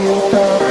feel